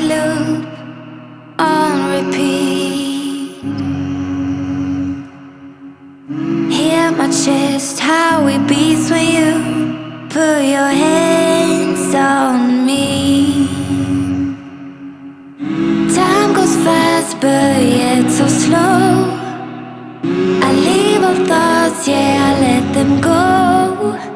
loop on repeat. Hear my chest, how it beats when you put your hands on me. Time goes fast, but yet so slow. I leave all thoughts, yeah, I let them go.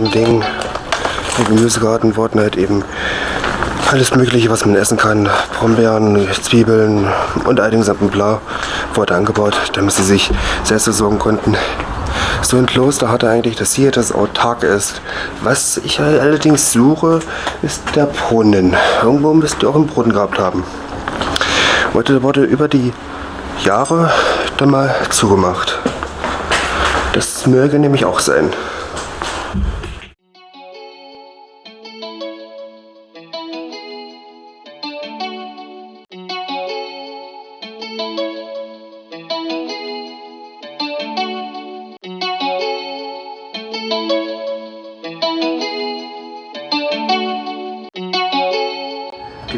Dem Ding, im Gemüsegarten wurden halt eben alles mögliche, was man essen kann. Brombeeren, Zwiebeln und all den gesamten Bla wurde angebaut, damit sie sich selbst versorgen konnten. So ein Kloster hatte eigentlich das Ziel, dass es autark ist. Was ich allerdings suche, ist der Brunnen. Irgendwo müsst ihr auch einen Brunnen gehabt haben. Heute wurde über die Jahre dann mal zugemacht. Das möge nämlich auch sein.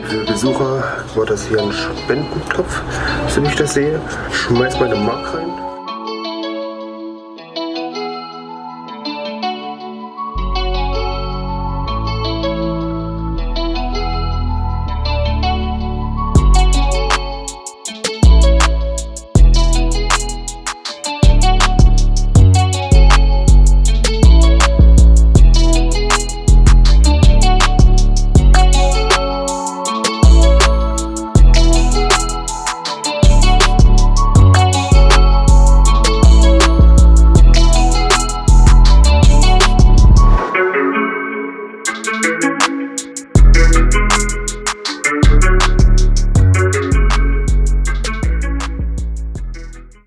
Für Besucher war das hier ein Spendentopf, so wie ich das sehe. Schmeiß mal eine Mark rein.